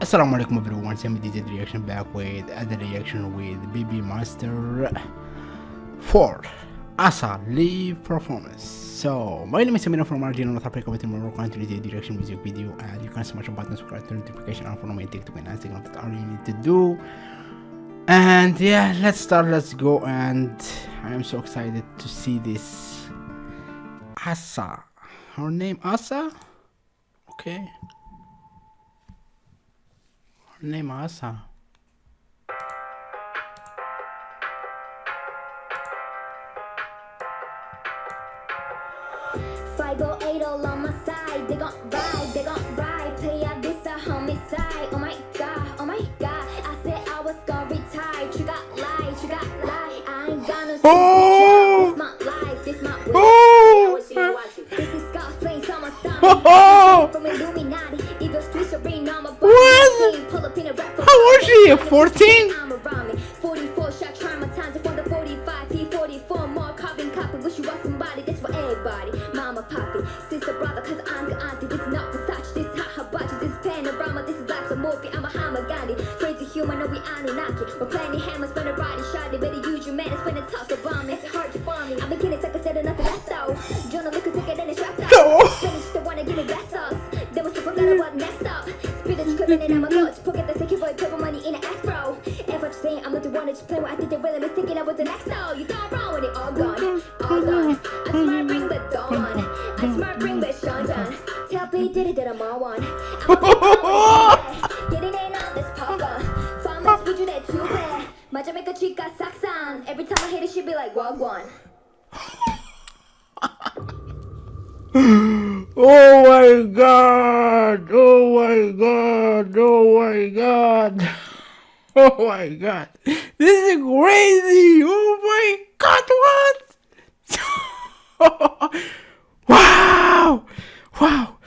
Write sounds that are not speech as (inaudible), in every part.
Assalamu alaikum everyone, Sammy DJ reaction back with other reaction with BB Master 4 Asa live performance. So my name is Samina from Argentina, North Africa with more country DJ direction music video and you can smash the button subscribe to notification and follow my TikTok and Instagram that's all you need to do. And yeah, let's start, let's go and I am so excited to see this Asa. Her name Asa? Okay. Her name Asa. Five or eight all on my side. They gon' ride, they gon' ride. Play out this a homicide. Oh my god, oh my god. I said I was gonna retire. You got lie, you got lie. I ain't gonna see Oh! This my life, this my way. Oh! This is God's on my stomach. (laughs) Oh! From Illuminati, Eagle Street Serene, I'm a What? How old is she? 14? Saying I'm not the one that you play with, I think they really mistaken I was the next though. You thought wrong with it, all gone, mm-hmm. all gone. I mm-hmm. smart bring the dawn. I mm-hmm. smart bring the Sean John. Tell P Diddy that I'm on one. (laughs) Getting in on this. Farmers would you that too bad. My Jamaica chica socks on. Every time I hit it, she be like, Wagwan. (gasps) Oh my god! Oh my god! Oh my god! (laughs) Oh my god! This is crazy! Oh my god! What? (laughs) wow! Wow!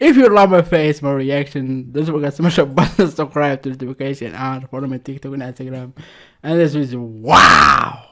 If you love my face, my reaction, don't forget to smash the button, subscribe to the notification, and follow my TikTok and Instagram. And this is wow!